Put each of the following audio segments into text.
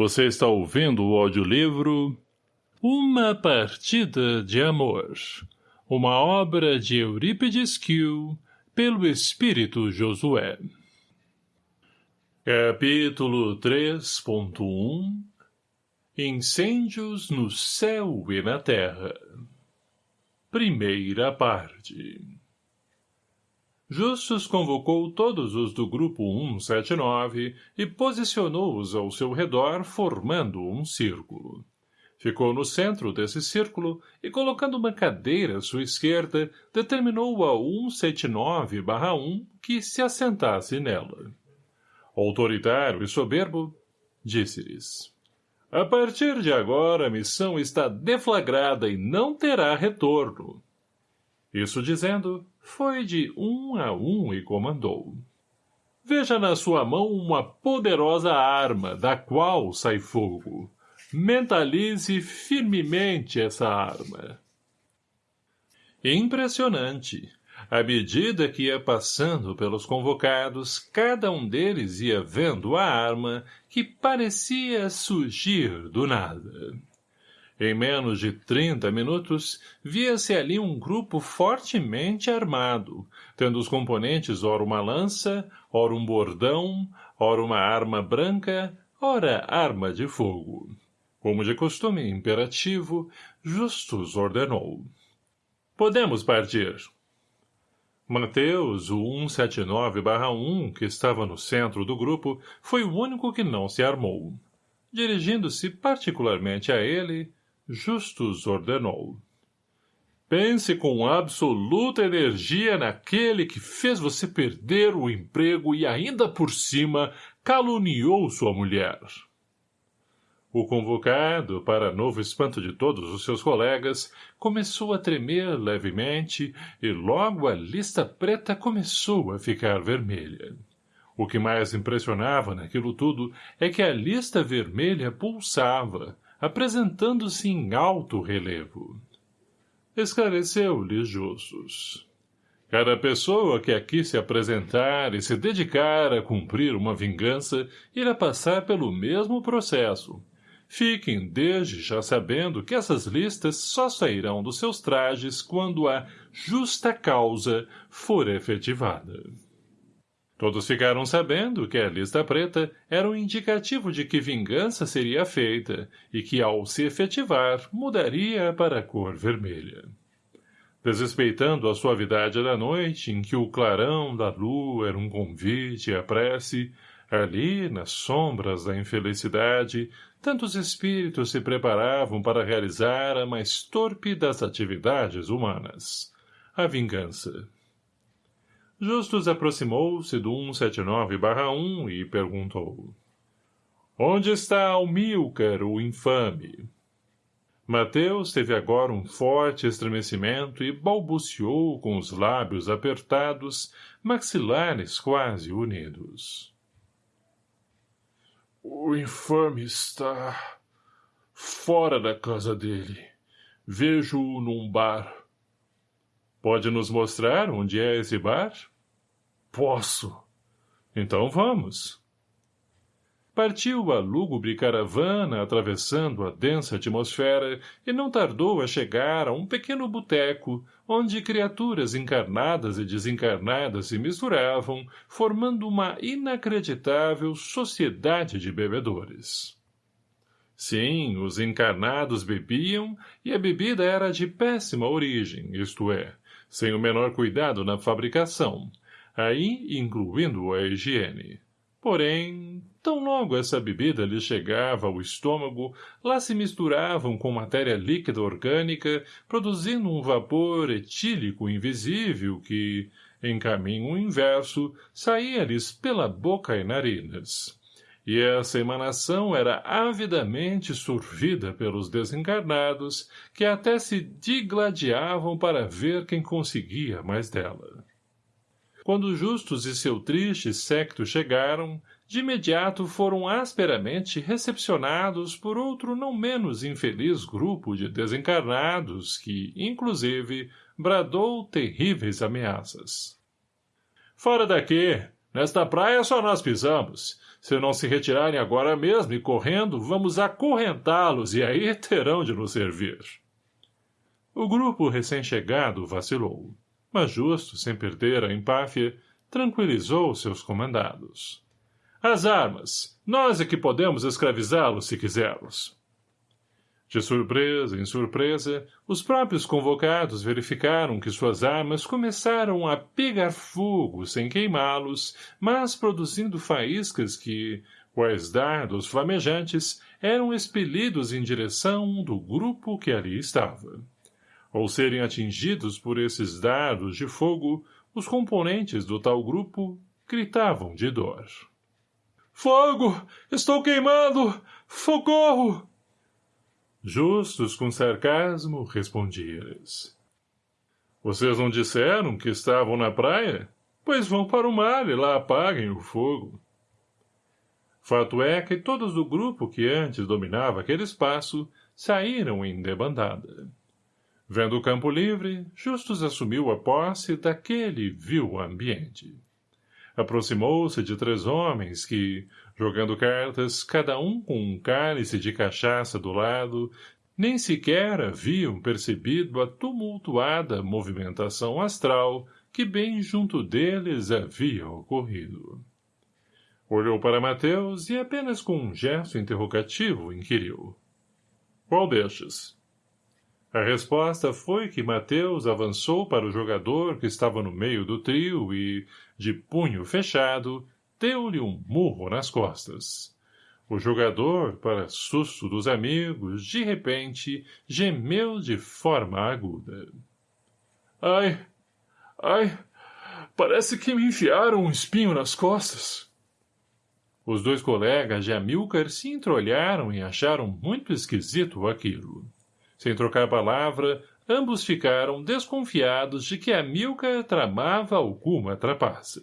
Você está ouvindo o audiolivro Uma Partida de Amor, uma obra de Eurípides Kiel, pelo Espírito Josué. Capítulo 3.1 Incêndios no céu e na terra Primeira parte Justus convocou todos os do grupo 179 e posicionou-os ao seu redor formando um círculo. Ficou no centro desse círculo e, colocando uma cadeira à sua esquerda, determinou a 179-1 que se assentasse nela. Autoritário e soberbo, disse-lhes. A partir de agora a missão está deflagrada e não terá retorno. Isso dizendo, foi de um a um e comandou. Veja na sua mão uma poderosa arma, da qual sai fogo. Mentalize firmemente essa arma. Impressionante. À medida que ia passando pelos convocados, cada um deles ia vendo a arma que parecia surgir do nada. Em menos de trinta minutos, via-se ali um grupo fortemente armado, tendo os componentes ora uma lança, ora um bordão, ora uma arma branca, ora arma de fogo. Como de costume imperativo, Justus ordenou. Podemos partir. Mateus, o 179-1, que estava no centro do grupo, foi o único que não se armou. Dirigindo-se particularmente a ele, Justus ordenou. Pense com absoluta energia naquele que fez você perder o emprego e ainda por cima caluniou sua mulher. O convocado, para novo espanto de todos os seus colegas, começou a tremer levemente e logo a lista preta começou a ficar vermelha. O que mais impressionava naquilo tudo é que a lista vermelha pulsava, apresentando-se em alto relevo. Esclareceu-lhe Justus. Cada pessoa que aqui se apresentar e se dedicar a cumprir uma vingança irá passar pelo mesmo processo. Fiquem desde já sabendo que essas listas só sairão dos seus trajes quando a justa causa for efetivada. Todos ficaram sabendo que a lista preta era um indicativo de que vingança seria feita e que, ao se efetivar, mudaria para a cor vermelha. Desrespeitando a suavidade da noite, em que o clarão da lua era um convite à prece, ali, nas sombras da infelicidade, tantos espíritos se preparavam para realizar a mais torpe das atividades humanas, a vingança. Justus aproximou-se do 179-1 e perguntou. Onde está Almilcar, o infame? Mateus teve agora um forte estremecimento e balbuciou com os lábios apertados, maxilares quase unidos. O infame está fora da casa dele. Vejo-o num bar. Pode nos mostrar onde é esse bar? Posso. Então vamos. Partiu a lúgubre caravana atravessando a densa atmosfera e não tardou a chegar a um pequeno boteco onde criaturas encarnadas e desencarnadas se misturavam, formando uma inacreditável sociedade de bebedores. Sim, os encarnados bebiam e a bebida era de péssima origem, isto é, sem o menor cuidado na fabricação, aí incluindo a higiene. Porém, tão logo essa bebida lhe chegava ao estômago, lá se misturavam com matéria líquida orgânica, produzindo um vapor etílico invisível que, em caminho inverso, saía-lhes pela boca e narinas. E essa emanação era avidamente sorvida pelos desencarnados, que até se digladiavam para ver quem conseguia mais dela. Quando Justus e seu triste secto chegaram, de imediato foram asperamente recepcionados por outro não menos infeliz grupo de desencarnados que, inclusive, bradou terríveis ameaças. — Fora daqui! Nesta praia só nós pisamos. Se não se retirarem agora mesmo e correndo, vamos acorrentá-los e aí terão de nos servir. O grupo recém-chegado vacilou, mas justo, sem perder a empáfia, tranquilizou seus comandados. As armas! Nós é que podemos escravizá-los se quisermos. De surpresa em surpresa, os próprios convocados verificaram que suas armas começaram a pegar fogo sem queimá-los, mas produzindo faíscas que, quais dardos flamejantes, eram expelidos em direção do grupo que ali estava. Ao serem atingidos por esses dardos de fogo, os componentes do tal grupo gritavam de dor. Fogo! Estou queimando! Socorro! Justos com sarcasmo, respondi-lhes. Vocês não disseram que estavam na praia? Pois vão para o mar e lá apaguem o fogo. Fato é que todos do grupo que antes dominava aquele espaço saíram em debandada. Vendo o campo livre, Justus assumiu a posse daquele vil ambiente. Aproximou-se de três homens que, jogando cartas, cada um com um cálice de cachaça do lado, nem sequer haviam percebido a tumultuada movimentação astral que bem junto deles havia ocorrido. Olhou para Mateus e apenas com um gesto interrogativo inquiriu. — Qual destes? A resposta foi que Mateus avançou para o jogador que estava no meio do trio e, de punho fechado, deu-lhe um murro nas costas. O jogador, para susto dos amigos, de repente, gemeu de forma aguda. Ai! Ai! Parece que me enfiaram um espinho nas costas. Os dois colegas de Amilcar se entreolharam e acharam muito esquisito aquilo. Sem trocar palavra, ambos ficaram desconfiados de que a Milka tramava alguma trapaça.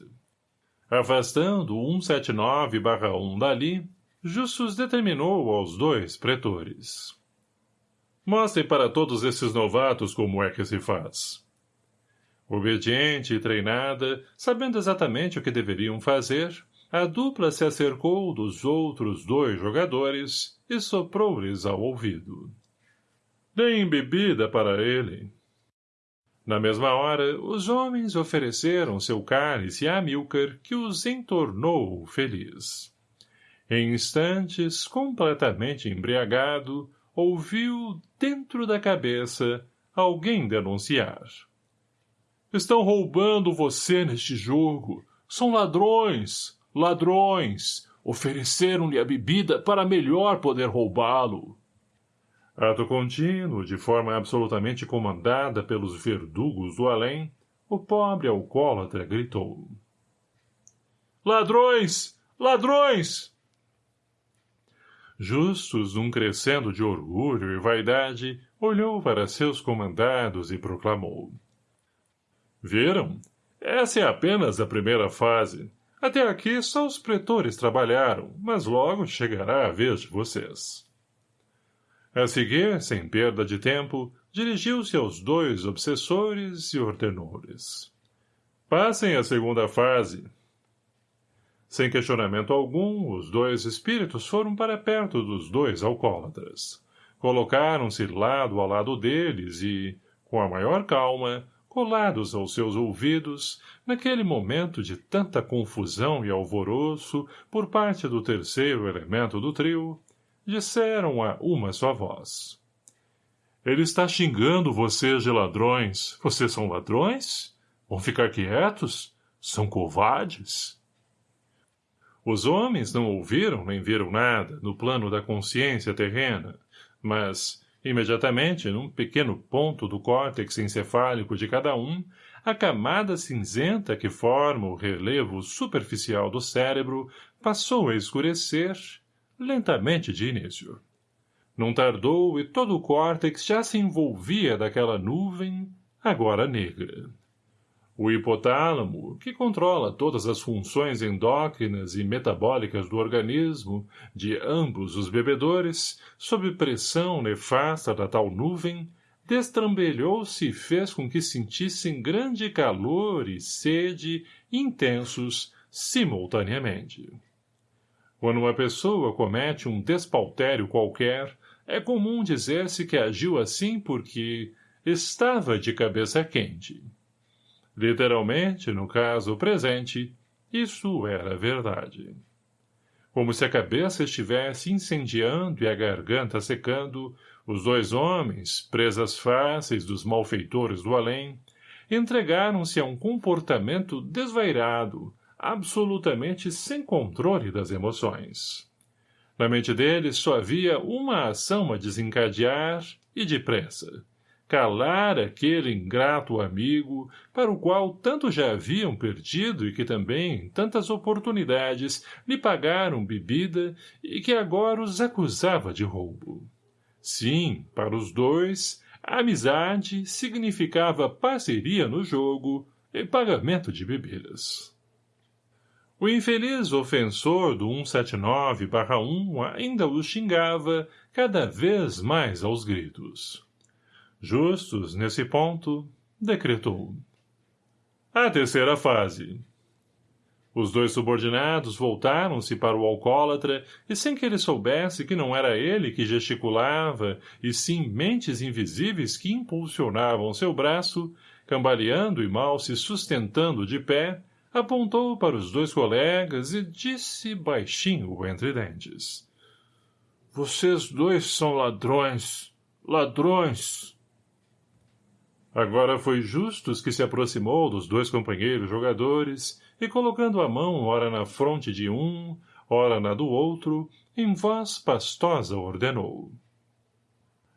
Afastando o 179-1 dali, Justus determinou aos dois pretores. Mostrem para todos esses novatos como é que se faz. Obediente e treinada, sabendo exatamente o que deveriam fazer, a dupla se acercou dos outros dois jogadores e soprou-lhes ao ouvido. Deem bebida para ele. Na mesma hora, os homens ofereceram seu cálice a Amilcar, que os entornou feliz. Em instantes, completamente embriagado, ouviu, dentro da cabeça, alguém denunciar. Estão roubando você neste jogo. São ladrões, ladrões. Ofereceram-lhe a bebida para melhor poder roubá-lo. Ato contínuo, de forma absolutamente comandada pelos verdugos do além, o pobre alcoólatra gritou. Ladrões! Ladrões! Justus, um crescendo de orgulho e vaidade, olhou para seus comandados e proclamou. Viram? Essa é apenas a primeira fase. Até aqui só os pretores trabalharam, mas logo chegará a vez de vocês. A seguir, sem perda de tempo, dirigiu-se aos dois obsessores e ordenou-lhes. Passem à segunda fase. Sem questionamento algum, os dois espíritos foram para perto dos dois alcoólatras. Colocaram-se lado a lado deles e, com a maior calma, colados aos seus ouvidos, naquele momento de tanta confusão e alvoroço por parte do terceiro elemento do trio, disseram a uma só voz. Ele está xingando vocês de ladrões. Vocês são ladrões? Vão ficar quietos? São covardes? Os homens não ouviram nem viram nada no plano da consciência terrena, mas, imediatamente, num pequeno ponto do córtex encefálico de cada um, a camada cinzenta que forma o relevo superficial do cérebro passou a escurecer lentamente de início. Não tardou e todo o córtex já se envolvia daquela nuvem, agora negra. O hipotálamo, que controla todas as funções endócrinas e metabólicas do organismo de ambos os bebedores, sob pressão nefasta da tal nuvem, destrambelhou-se e fez com que sentissem grande calor e sede intensos simultaneamente. Quando uma pessoa comete um despautério qualquer, é comum dizer-se que agiu assim porque estava de cabeça quente. Literalmente, no caso presente, isso era verdade. Como se a cabeça estivesse incendiando e a garganta secando, os dois homens, presas fáceis dos malfeitores do além, entregaram-se a um comportamento desvairado, absolutamente sem controle das emoções. Na mente deles só havia uma ação a desencadear e depressa. Calar aquele ingrato amigo para o qual tanto já haviam perdido e que também, tantas oportunidades, lhe pagaram bebida e que agora os acusava de roubo. Sim, para os dois, a amizade significava parceria no jogo e pagamento de bebidas. O infeliz ofensor do 179-1 ainda o xingava cada vez mais aos gritos. Justus, nesse ponto, decretou. A terceira fase. Os dois subordinados voltaram-se para o alcoólatra e sem que ele soubesse que não era ele que gesticulava e sim mentes invisíveis que impulsionavam seu braço, cambaleando e mal se sustentando de pé, apontou para os dois colegas e disse baixinho entre dentes. Vocês dois são ladrões, ladrões. Agora foi Justus que se aproximou dos dois companheiros jogadores e colocando a mão ora na fronte de um, ora na do outro, em voz pastosa ordenou.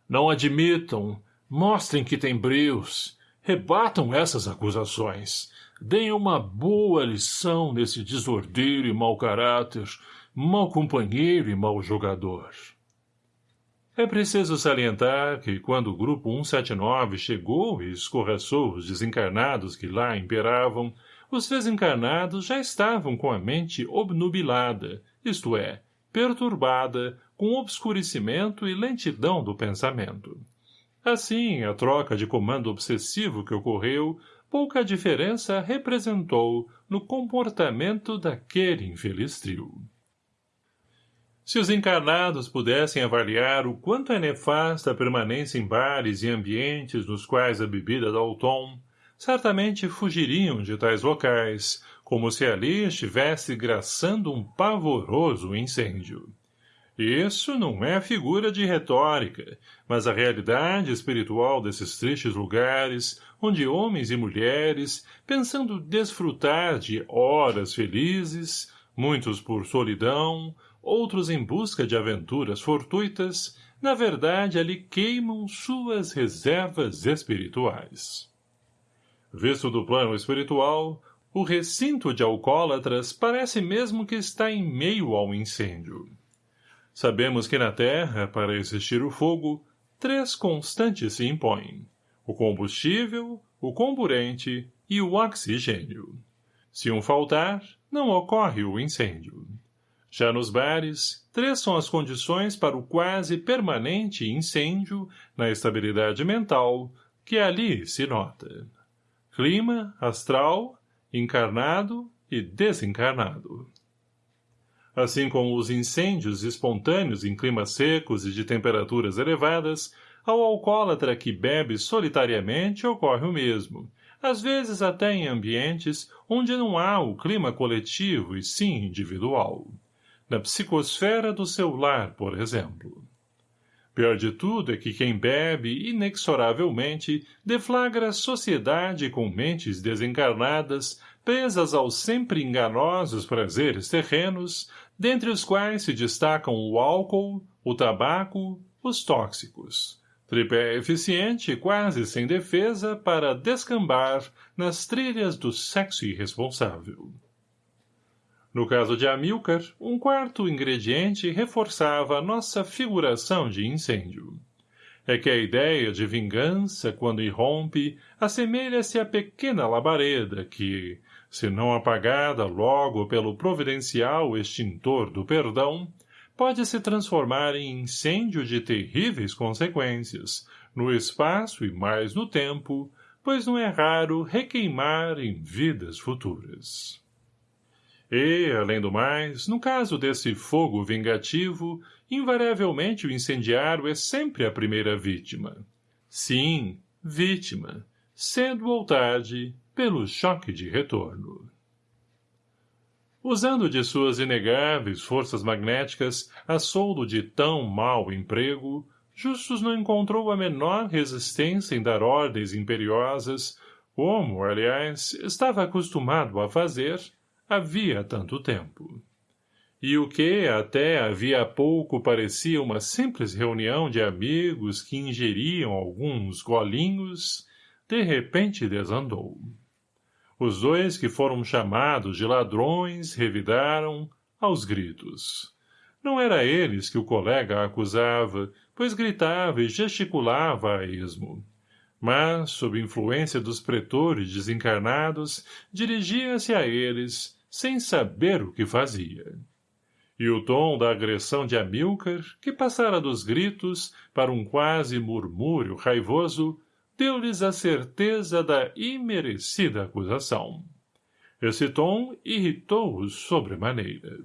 Não admitam, mostrem que têm brios, rebatam essas acusações, deem uma boa lição nesse desordeiro e mau caráter, mau companheiro e mau jogador. É preciso salientar que, quando o grupo 179 chegou e escorraçou os desencarnados que lá imperavam, os desencarnados já estavam com a mente obnubilada, isto é, perturbada, com obscurecimento e lentidão do pensamento. Assim, a troca de comando obsessivo que ocorreu pouca diferença representou no comportamento daquele infeliz trio. Se os encarnados pudessem avaliar o quanto é nefasta a permanência em bares e ambientes nos quais a bebida dá o tom, certamente fugiriam de tais locais, como se ali estivesse graçando um pavoroso incêndio. Isso não é figura de retórica, mas a realidade espiritual desses tristes lugares, onde homens e mulheres, pensando desfrutar de horas felizes, muitos por solidão, outros em busca de aventuras fortuitas, na verdade ali queimam suas reservas espirituais. Visto do plano espiritual, o recinto de alcoólatras parece mesmo que está em meio ao incêndio. Sabemos que na Terra, para existir o fogo, três constantes se impõem. O combustível, o comburente e o oxigênio. Se um faltar, não ocorre o incêndio. Já nos bares, três são as condições para o quase permanente incêndio na estabilidade mental que ali se nota. Clima, astral, encarnado e desencarnado. Assim como os incêndios espontâneos em climas secos e de temperaturas elevadas, ao alcoólatra que bebe solitariamente ocorre o mesmo, às vezes até em ambientes onde não há o clima coletivo e sim individual. Na psicosfera do seu lar, por exemplo. Pior de tudo é que quem bebe, inexoravelmente, deflagra sociedade com mentes desencarnadas, presas aos sempre enganosos prazeres terrenos, dentre os quais se destacam o álcool, o tabaco, os tóxicos. Tripé eficiente quase sem defesa para descambar nas trilhas do sexo irresponsável. No caso de Amilcar, um quarto ingrediente reforçava nossa figuração de incêndio. É que a ideia de vingança, quando irrompe, assemelha-se à pequena labareda que, se não apagada logo pelo providencial extintor do perdão, pode se transformar em incêndio de terríveis consequências, no espaço e mais no tempo, pois não é raro requeimar em vidas futuras. E, além do mais, no caso desse fogo vingativo, invariavelmente o incendiário é sempre a primeira vítima. Sim, vítima, cedo ou tarde, pelo choque de retorno. Usando de suas inegáveis forças magnéticas a soldo de tão mau emprego, Justus não encontrou a menor resistência em dar ordens imperiosas, como, aliás, estava acostumado a fazer, havia tanto tempo. E o que até havia pouco parecia uma simples reunião de amigos que ingeriam alguns golinhos, de repente desandou. Os dois que foram chamados de ladrões revidaram, aos gritos. Não era eles que o colega acusava, pois gritava e gesticulava a esmo. Mas, sob influência dos pretores desencarnados, dirigia-se a eles, sem saber o que fazia. E o tom da agressão de Amilcar, que passara dos gritos para um quase murmúrio raivoso, deu-lhes a certeza da imerecida acusação. Esse tom irritou-os sobremaneira.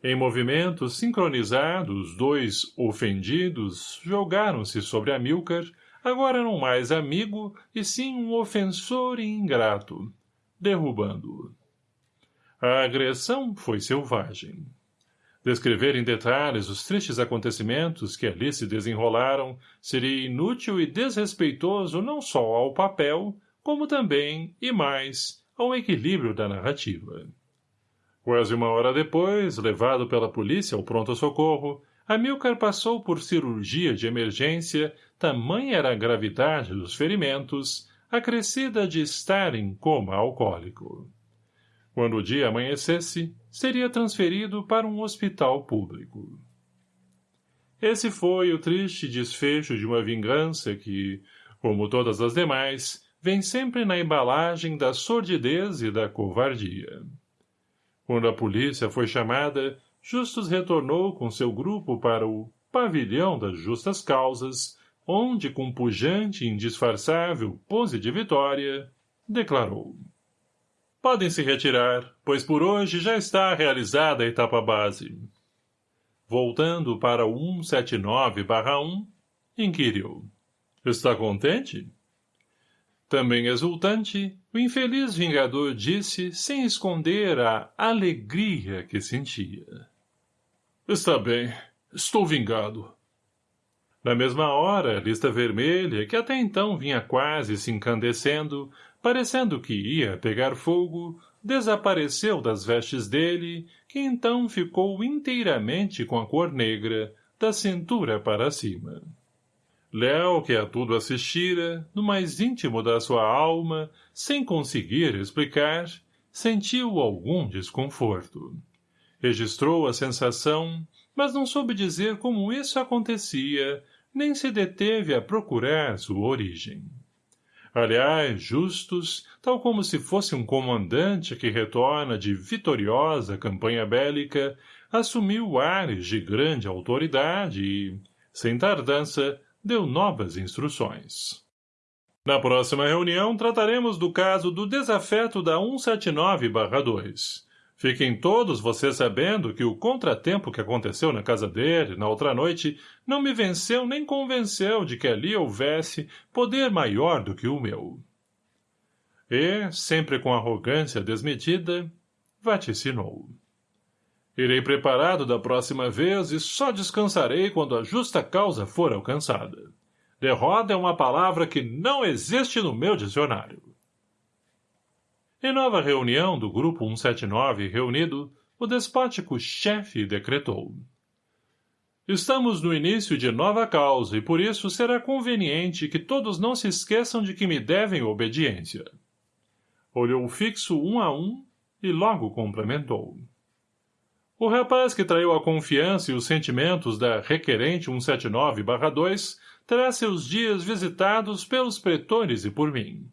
Em movimentos sincronizados, dois ofendidos jogaram-se sobre Amilcar, agora não mais amigo, e sim um ofensor e ingrato, derrubando-o. A agressão foi selvagem. Descrever em detalhes os tristes acontecimentos que ali se desenrolaram seria inútil e desrespeitoso não só ao papel, como também, e mais, ao equilíbrio da narrativa. Quase uma hora depois, levado pela polícia ao pronto-socorro, Amilcar passou por cirurgia de emergência, tamanha era a gravidade dos ferimentos, acrescida de estar em coma alcoólico. Quando o dia amanhecesse, seria transferido para um hospital público. Esse foi o triste desfecho de uma vingança que, como todas as demais, vem sempre na embalagem da sordidez e da covardia. Quando a polícia foi chamada, Justus retornou com seu grupo para o pavilhão das justas causas, onde, com pujante e indisfarçável pose de vitória, declarou Podem se retirar, pois por hoje já está realizada a etapa base. Voltando para o 179-1, inquiriu. Está contente? Também exultante, o infeliz vingador disse, sem esconder a alegria que sentia. Está bem, estou vingado. Na mesma hora, a lista vermelha, que até então vinha quase se incandescendo, parecendo que ia pegar fogo, desapareceu das vestes dele, que então ficou inteiramente com a cor negra, da cintura para cima. Léo, que a tudo assistira, no mais íntimo da sua alma, sem conseguir explicar, sentiu algum desconforto. Registrou a sensação, mas não soube dizer como isso acontecia, nem se deteve a procurar sua origem. Aliás, Justus, tal como se fosse um comandante que retorna de vitoriosa campanha bélica, assumiu ares de grande autoridade e, sem tardança, deu novas instruções. Na próxima reunião, trataremos do caso do desafeto da 179-2, Fiquem todos vocês sabendo que o contratempo que aconteceu na casa dele, na outra noite, não me venceu nem convenceu de que ali houvesse poder maior do que o meu. E, sempre com arrogância desmedida, vaticinou. Irei preparado da próxima vez e só descansarei quando a justa causa for alcançada. Derrota é uma palavra que não existe no meu dicionário. Em nova reunião do Grupo 179 reunido, o despótico chefe decretou. Estamos no início de nova causa e por isso será conveniente que todos não se esqueçam de que me devem obediência. Olhou fixo um a um e logo complementou. O rapaz que traiu a confiança e os sentimentos da requerente 179-2 terá seus dias visitados pelos pretores e por mim.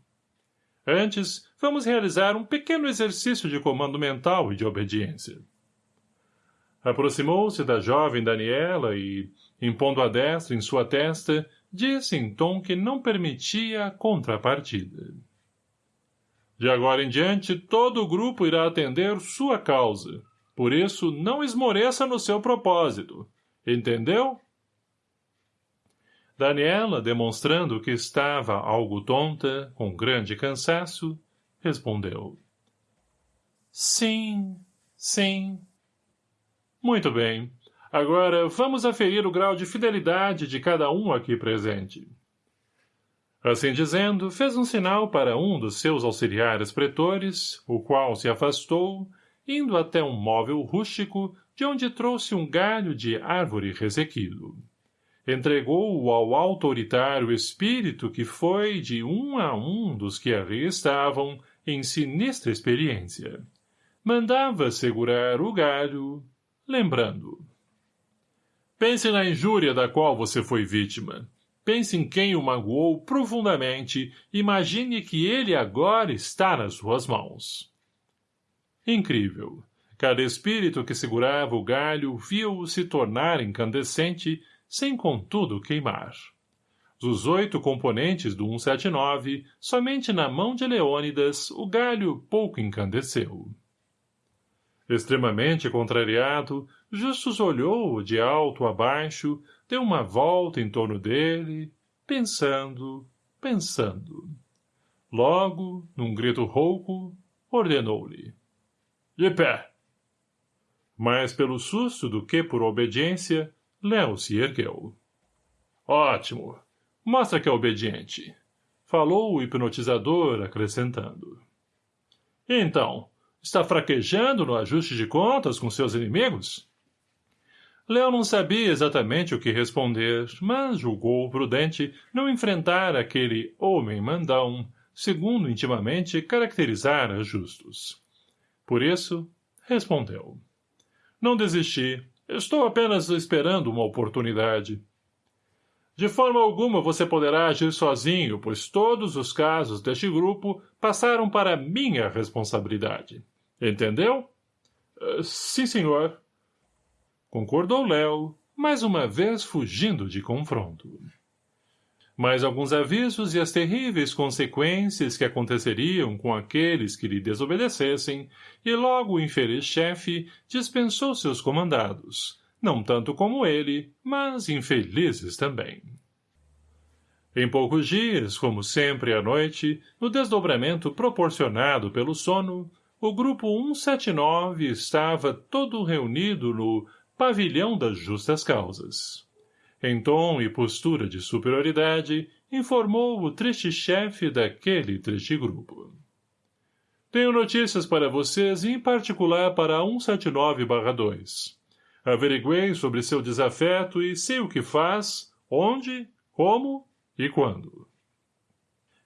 Antes, vamos realizar um pequeno exercício de comando mental e de obediência. Aproximou-se da jovem Daniela e, impondo a destra em sua testa, disse em tom que não permitia a contrapartida. De agora em diante, todo o grupo irá atender sua causa. Por isso, não esmoreça no seu propósito. Entendeu? Daniela, demonstrando que estava algo tonta, com grande cansaço, respondeu. Sim, sim. Muito bem. Agora, vamos aferir o grau de fidelidade de cada um aqui presente. Assim dizendo, fez um sinal para um dos seus auxiliares pretores, o qual se afastou, indo até um móvel rústico, de onde trouxe um galho de árvore ressequido. Entregou-o ao autoritário espírito que foi de um a um dos que ali estavam em sinistra experiência. Mandava segurar o galho, lembrando Pense na injúria da qual você foi vítima. Pense em quem o magoou profundamente imagine que ele agora está nas suas mãos. Incrível. Cada espírito que segurava o galho viu-o se tornar incandescente, sem contudo queimar. Dos oito componentes do 179, somente na mão de Leônidas o galho pouco incandesceu. Extremamente contrariado, Justus olhou de alto a baixo, deu uma volta em torno dele, pensando, pensando. Logo, num grito rouco, ordenou-lhe. De pé! Mais pelo susto do que por obediência, Léo se ergueu. Ótimo! Mostra que é obediente. Falou o hipnotizador, acrescentando. Então, está fraquejando no ajuste de contas com seus inimigos? Léo não sabia exatamente o que responder, mas julgou prudente não enfrentar aquele homem mandão, segundo intimamente caracterizara Justus. Por isso, respondeu. Não desisti. Estou apenas esperando uma oportunidade. De forma alguma você poderá agir sozinho, pois todos os casos deste grupo passaram para minha responsabilidade. Entendeu? Uh, sim, senhor concordou Léo, mais uma vez fugindo de confronto. Mais alguns avisos e as terríveis consequências que aconteceriam com aqueles que lhe desobedecessem, e logo o infeliz chefe dispensou seus comandados, não tanto como ele, mas infelizes também. Em poucos dias, como sempre à noite, no desdobramento proporcionado pelo sono, o grupo 179 estava todo reunido no pavilhão das justas causas. Em tom e postura de superioridade, informou o triste chefe daquele triste grupo. Tenho notícias para vocês e em particular para 179-2. Averiguei sobre seu desafeto e sei o que faz, onde, como e quando.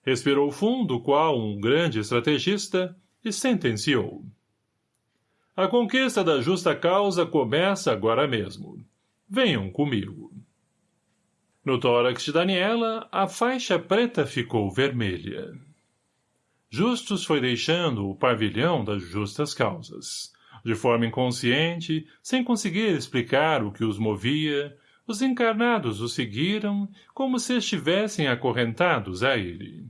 Respirou fundo qual um grande estrategista e sentenciou. A conquista da justa causa começa agora mesmo. Venham comigo. No tórax de Daniela, a faixa preta ficou vermelha. Justus foi deixando o pavilhão das justas causas. De forma inconsciente, sem conseguir explicar o que os movia, os encarnados o seguiram como se estivessem acorrentados a ele.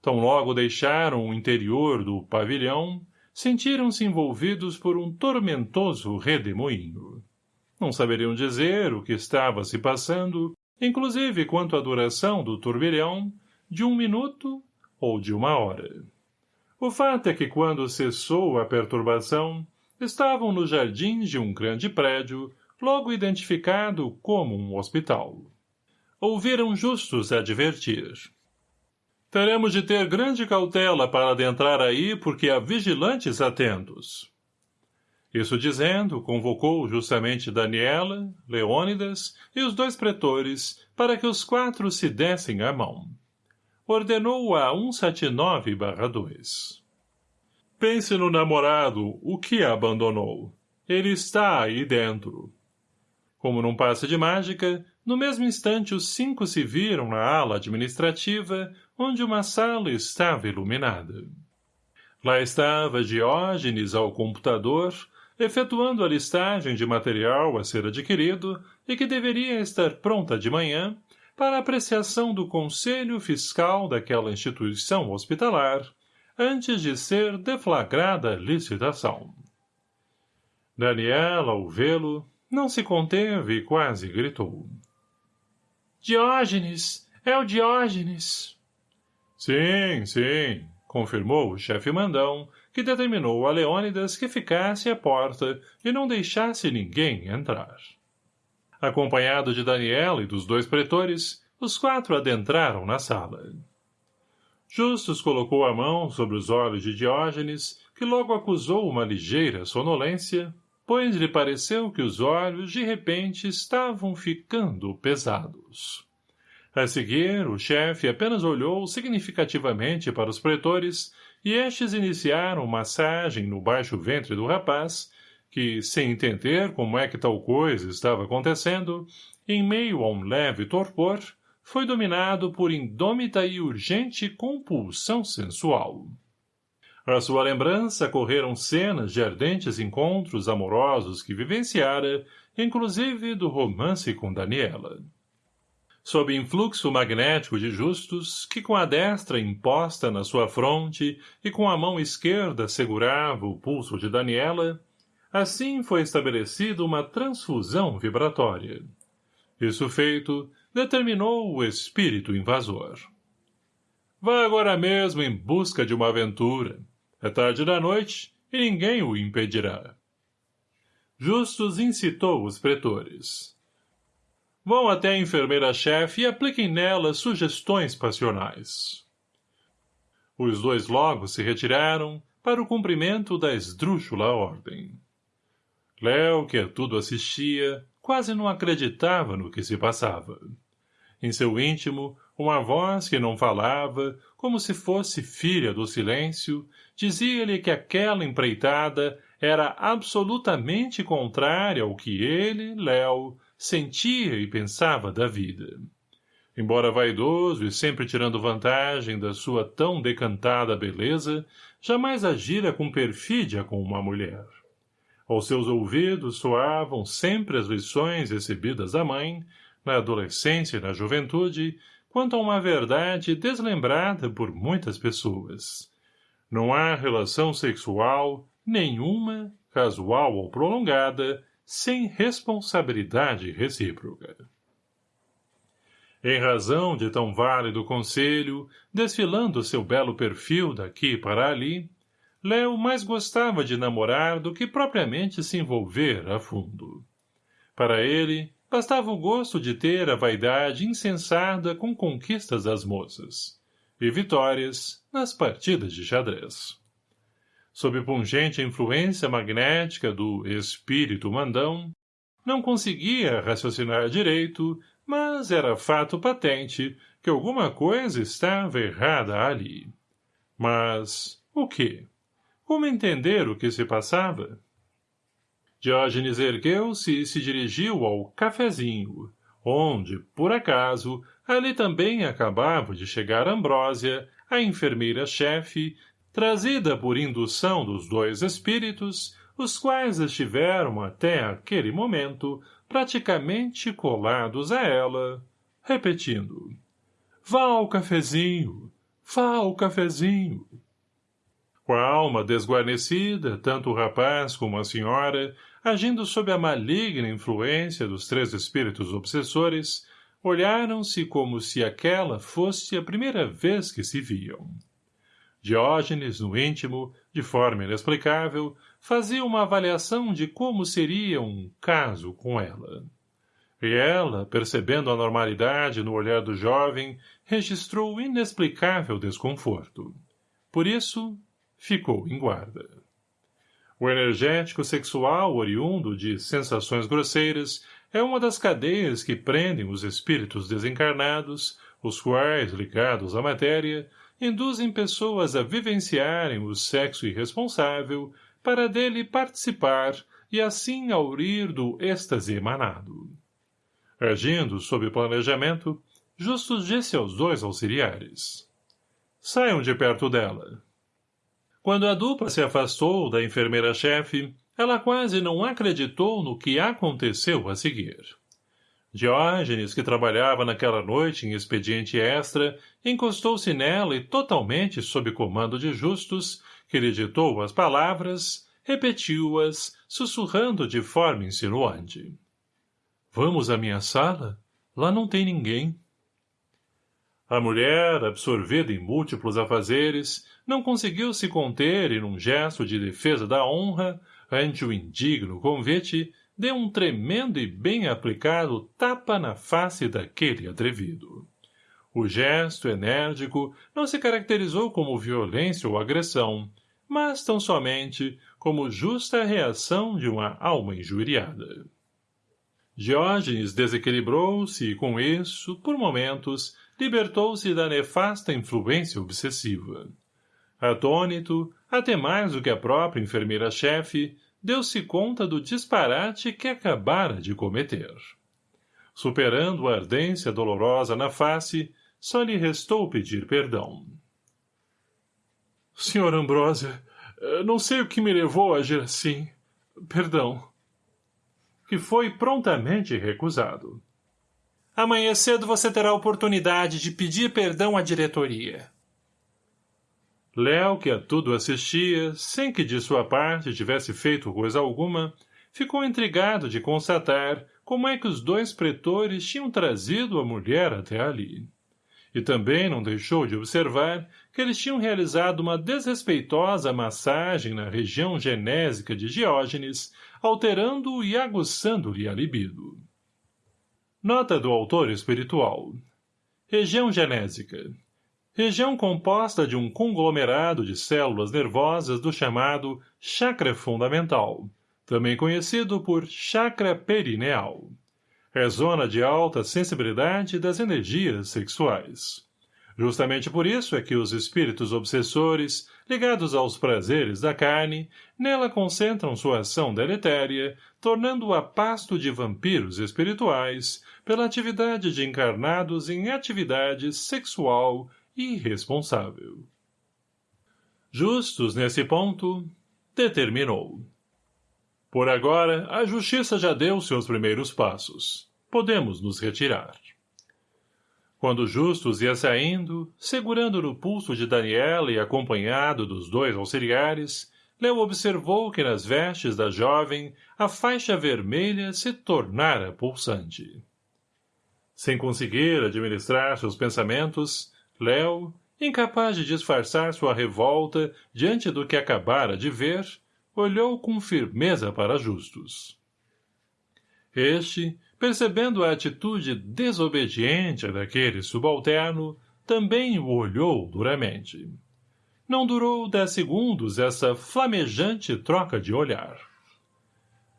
Tão logo deixaram o interior do pavilhão, sentiram-se envolvidos por um tormentoso redemoinho. Não saberiam dizer o que estava se passando, inclusive quanto à duração do turbilhão, de um minuto ou de uma hora. O fato é que quando cessou a perturbação, estavam nos jardins de um grande prédio, logo identificado como um hospital. Ouviram justos advertir. Teremos de ter grande cautela para adentrar aí, porque há vigilantes atentos. Isso dizendo, convocou justamente Daniela, Leônidas e os dois pretores para que os quatro se dessem a mão. Ordenou a 179-2. Pense no namorado, o que abandonou. Ele está aí dentro. Como num passe de mágica, no mesmo instante os cinco se viram na ala administrativa, onde uma sala estava iluminada. Lá estava Diógenes ao computador, efetuando a listagem de material a ser adquirido e que deveria estar pronta de manhã para apreciação do Conselho Fiscal daquela instituição hospitalar, antes de ser deflagrada a licitação. Daniela, ao vê-lo, não se conteve e quase gritou. Diógenes! É o Diógenes! Sim, sim, confirmou o chefe mandão, que determinou a Leônidas que ficasse à porta e não deixasse ninguém entrar. Acompanhado de Daniela e dos dois pretores, os quatro adentraram na sala. Justus colocou a mão sobre os olhos de Diógenes, que logo acusou uma ligeira sonolência, pois lhe pareceu que os olhos, de repente, estavam ficando pesados. A seguir, o chefe apenas olhou significativamente para os pretores e estes iniciaram massagem no baixo ventre do rapaz, que, sem entender como é que tal coisa estava acontecendo, em meio a um leve torpor, foi dominado por indômita e urgente compulsão sensual. À sua lembrança correram cenas de ardentes encontros amorosos que vivenciara, inclusive do romance com Daniela. Sob influxo magnético de Justus, que com a destra imposta na sua fronte e com a mão esquerda segurava o pulso de Daniela, assim foi estabelecida uma transfusão vibratória. Isso feito, determinou o espírito invasor. Vá agora mesmo em busca de uma aventura. É tarde da noite e ninguém o impedirá. Justus incitou os pretores. Vão até a enfermeira-chefe e apliquem nela sugestões passionais. Os dois logo se retiraram para o cumprimento da esdrúxula ordem. Léo, que a tudo assistia, quase não acreditava no que se passava. Em seu íntimo, uma voz que não falava, como se fosse filha do silêncio, dizia-lhe que aquela empreitada era absolutamente contrária ao que ele, Léo, sentia e pensava da vida. Embora vaidoso e sempre tirando vantagem da sua tão decantada beleza, jamais agira com perfídia com uma mulher. Aos seus ouvidos soavam sempre as lições recebidas da mãe, na adolescência e na juventude, quanto a uma verdade deslembrada por muitas pessoas. Não há relação sexual, nenhuma, casual ou prolongada, sem responsabilidade recíproca. Em razão de tão válido conselho, desfilando seu belo perfil daqui para ali, Léo mais gostava de namorar do que propriamente se envolver a fundo. Para ele, bastava o gosto de ter a vaidade insensada com conquistas das moças e vitórias nas partidas de xadrez. Sob pungente influência magnética do espírito mandão, não conseguia raciocinar direito, mas era fato patente que alguma coisa estava errada ali. Mas o quê? Como entender o que se passava? Diógenes ergueu-se e se dirigiu ao cafezinho, onde, por acaso, ali também acabava de chegar Ambrósia, a enfermeira-chefe, trazida por indução dos dois espíritos, os quais estiveram até aquele momento praticamente colados a ela, repetindo Vá ao cafezinho, vá ao cafezinho. Com a alma desguarnecida, tanto o rapaz como a senhora, agindo sob a maligna influência dos três espíritos obsessores, olharam-se como se aquela fosse a primeira vez que se viam. Diógenes, no íntimo, de forma inexplicável, fazia uma avaliação de como seria um caso com ela. E ela, percebendo a normalidade no olhar do jovem, registrou inexplicável desconforto. Por isso, ficou em guarda. O energético sexual oriundo de sensações grosseiras é uma das cadeias que prendem os espíritos desencarnados, os quais, ligados à matéria, induzem pessoas a vivenciarem o sexo irresponsável para dele participar e assim aurir do êxtase emanado. Agindo sob planejamento, Justus disse aos dois auxiliares. Saiam de perto dela. Quando a dupla se afastou da enfermeira-chefe, ela quase não acreditou no que aconteceu a seguir. Diógenes, que trabalhava naquela noite em expediente extra, encostou-se nela e totalmente sob comando de Justus, que lhe ditou as palavras, repetiu-as, sussurrando de forma insinuante. Vamos à minha sala? Lá não tem ninguém. A mulher, absorvida em múltiplos afazeres, não conseguiu se conter e, num gesto de defesa da honra, ante o indigno convite, deu um tremendo e bem aplicado tapa na face daquele atrevido. O gesto enérgico não se caracterizou como violência ou agressão, mas tão somente como justa reação de uma alma injuriada. Diógenes desequilibrou-se e, com isso, por momentos, libertou-se da nefasta influência obsessiva. Atônito, até mais do que a própria enfermeira-chefe, deu-se conta do disparate que acabara de cometer. Superando a ardência dolorosa na face, só lhe restou pedir perdão. Senhor Ambrósia, não sei o que me levou a agir assim. Perdão. Que foi prontamente recusado. Amanhã cedo você terá a oportunidade de pedir perdão à diretoria. Léo, que a tudo assistia, sem que de sua parte tivesse feito coisa alguma, ficou intrigado de constatar como é que os dois pretores tinham trazido a mulher até ali. E também não deixou de observar que eles tinham realizado uma desrespeitosa massagem na região genésica de Diógenes, alterando e aguçando-lhe a libido. Nota do autor espiritual. Região genésica região composta de um conglomerado de células nervosas do chamado chakra fundamental, também conhecido por chakra perineal. É zona de alta sensibilidade das energias sexuais. Justamente por isso é que os espíritos obsessores, ligados aos prazeres da carne, nela concentram sua ação deletéria, tornando-a pasto de vampiros espirituais, pela atividade de encarnados em atividade sexual irresponsável. Justus, nesse ponto, determinou. Por agora, a justiça já deu seus primeiros passos. Podemos nos retirar. Quando Justus ia saindo, segurando no pulso de Daniela e acompanhado dos dois auxiliares, Leo observou que nas vestes da jovem a faixa vermelha se tornara pulsante. Sem conseguir administrar seus pensamentos, Léo, incapaz de disfarçar sua revolta diante do que acabara de ver, olhou com firmeza para Justus. Este, percebendo a atitude desobediente daquele subalterno, também o olhou duramente. Não durou dez segundos essa flamejante troca de olhar.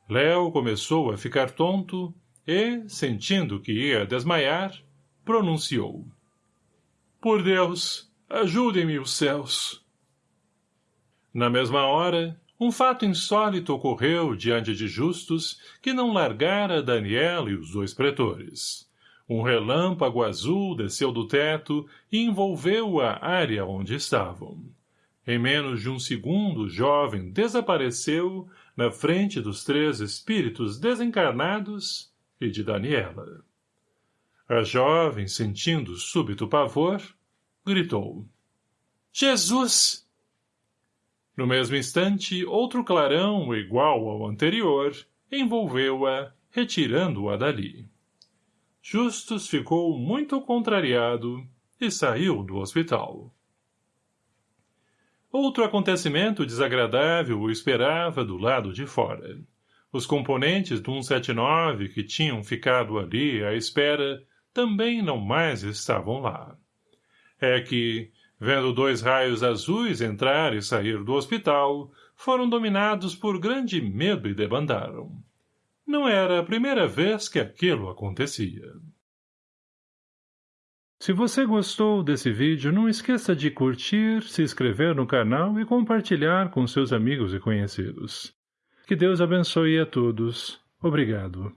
Léo começou a ficar tonto e, sentindo que ia desmaiar, pronunciou. Por Deus, ajudem-me os céus. Na mesma hora, um fato insólito ocorreu diante de Justus que não largara Daniel e os dois pretores. Um relâmpago azul desceu do teto e envolveu a área onde estavam. Em menos de um segundo o jovem desapareceu na frente dos três espíritos desencarnados e de Daniela. A jovem, sentindo súbito pavor, gritou. Jesus! No mesmo instante, outro clarão, igual ao anterior, envolveu-a, retirando-a dali. Justus ficou muito contrariado e saiu do hospital. Outro acontecimento desagradável o esperava do lado de fora. Os componentes do 179 que tinham ficado ali à espera também não mais estavam lá. É que, vendo dois raios azuis entrar e sair do hospital, foram dominados por grande medo e debandaram. Não era a primeira vez que aquilo acontecia. Se você gostou desse vídeo, não esqueça de curtir, se inscrever no canal e compartilhar com seus amigos e conhecidos. Que Deus abençoe a todos. Obrigado.